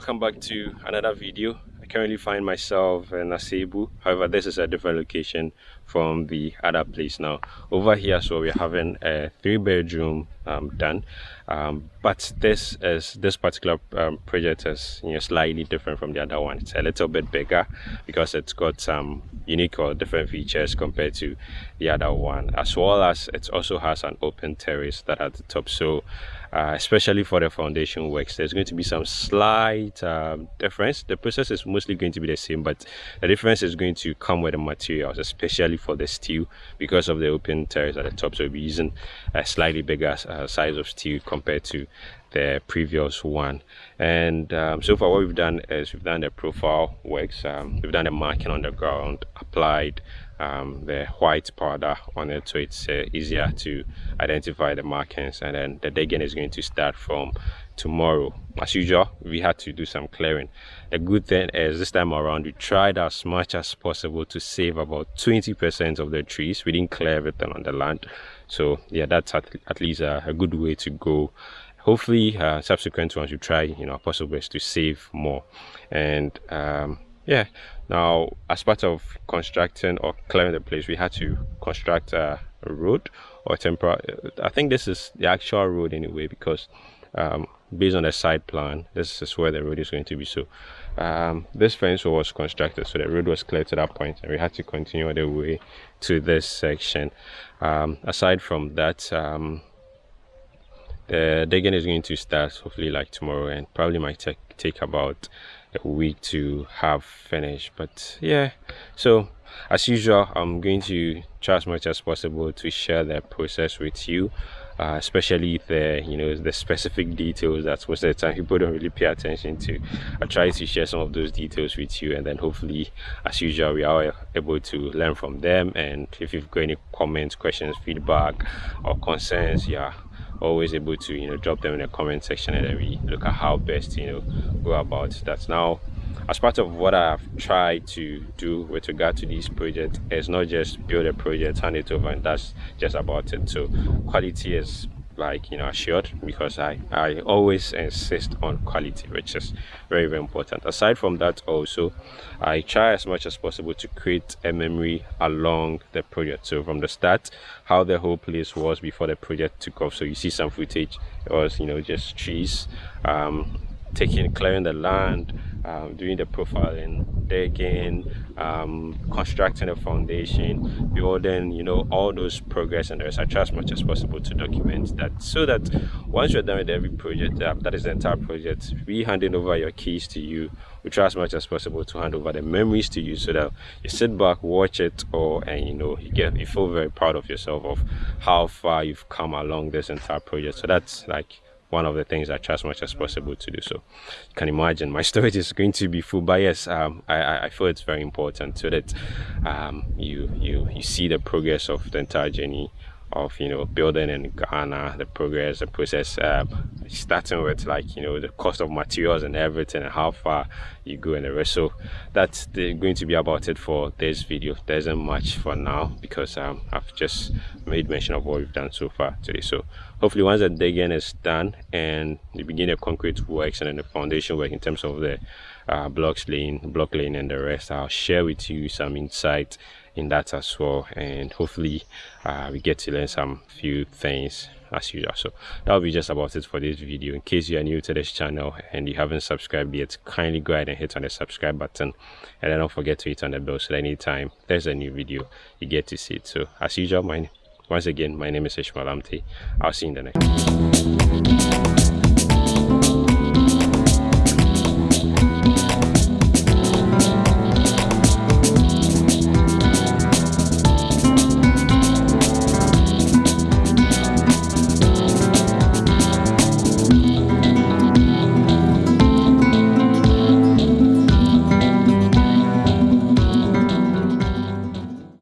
welcome back to another video. I currently find myself in Asebu however this is a different location from the other place. Now over here so we're having a three bedroom um, done. Um, but this is this particular um, project is you know slightly different from the other one. It's a little bit bigger because it's got some unique or different features compared to the other one. As well as it also has an open terrace that at the top. So uh, especially for the foundation works there's going to be some slight um, difference. The process is mostly going to be the same but the difference is going to come with the materials especially for the steel because of the open terrace at the top. So we'll be using a slightly bigger uh, size of steel compared to the previous one. And um, so far what we've done is we've done the profile works um, we've done the marking on the ground applied um, the white powder on it so it's uh, easier to identify the markings and then the digging is going to start from tomorrow. As usual we had to do some clearing. The good thing is this time around we tried as much as possible to save about 20 percent of the trees. We didn't clear everything on the land. So yeah that's at, at least a, a good way to go. Hopefully uh, subsequent ones you try you know possible ways to save more. And um, yeah now as part of constructing or clearing the place we had to construct a road or temporary i think this is the actual road anyway because um, based on the site plan this is where the road is going to be. So um, this fence was constructed so the road was clear to that point and we had to continue the way to this section. Um, aside from that um, the digging is going to start hopefully like tomorrow and probably might take, take about a week to have finished but yeah. So as usual i'm going to try as much as possible to share the process with you uh, especially the you know the specific details that most of the time people don't really pay attention to. I try to share some of those details with you and then hopefully as usual we are able to learn from them. And if you've got any comments questions feedback or concerns yeah always able to you know drop them in the comment section and then we look at how best you know go about that. Now as part of what I've tried to do with regard to this project is not just build a project, hand it over, and that's just about it. So quality is like you know assured because i i always insist on quality which is very very important. Aside from that also i try as much as possible to create a memory along the project. So from the start how the whole place was before the project took off. So you see some footage it was you know just trees um taking clearing the land um, doing the profiling digging um, constructing a foundation building you know all those progress and the rest. I try as much as possible to document that so that once you're done with every project uh, that is the entire project we handing over your keys to you. We try as much as possible to hand over the memories to you so that you sit back watch it or and you know you get you feel very proud of yourself of how far you've come along this entire project. So that's like one of the things I try as much as possible to do. So you can imagine my storage is going to be full. But yes, um, I, I feel it's very important so that um, you you you see the progress of the entire journey of you know building in Ghana, the progress, the process, uh, starting with like you know the cost of materials and everything, and how far you go in the rest. So that's the, going to be about it for this video. There isn't much for now because um, I've just made mention of what we've done so far today. So hopefully once the digging is done and the beginning of concrete works and then the foundation work in terms of the uh, blocks laying, block laying, and the rest, I'll share with you some insight in that as well. And hopefully uh, we get to learn some few things as usual. So that'll be just about it for this video. In case you are new to this channel and you haven't subscribed yet kindly go ahead and hit on the subscribe button. And then don't forget to hit on the bell so that anytime there's a new video you get to see it. So as usual my once again my name is ishmael amte i'll see you in the next